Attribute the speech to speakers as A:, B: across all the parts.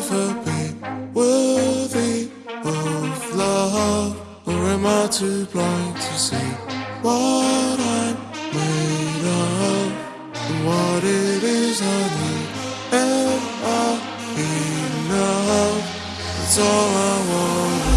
A: never been worthy of love, or am I too blind to see what I'm made of and what it is I need? Am I enough? That's all I want.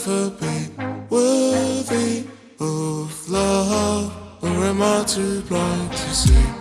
A: ever been worthy of love? Or am I too blind to see?